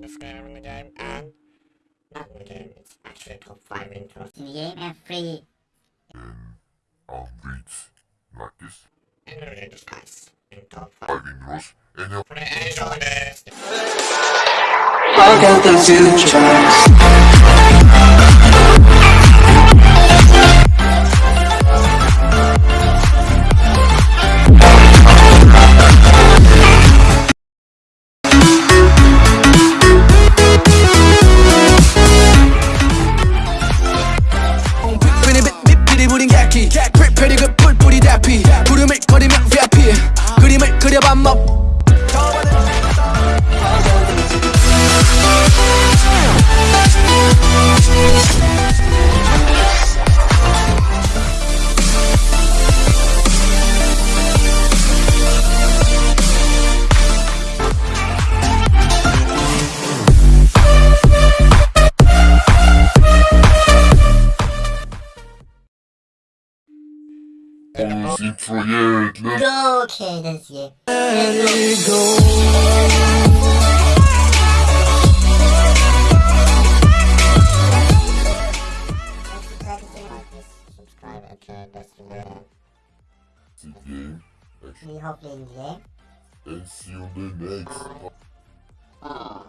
best gamer in the game, and not in the game, it's actually top 5 intros in the game and free. and um, beats like this. in the latest guys in top 5. Five intros and uh, Enjoy this! I got the future. 부린 객기. 빅비리 그 뿔뿔이 대피. 구름을 거리며 VIP 그림을 그려봐 뭐 almost intro yet. Let's Okay, that's and share this video. see the you enjoy. and see you in the next. Oh.